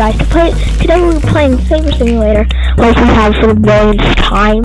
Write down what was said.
guys, to play, today we're playing Saber Simulator, like we have for the millionth time.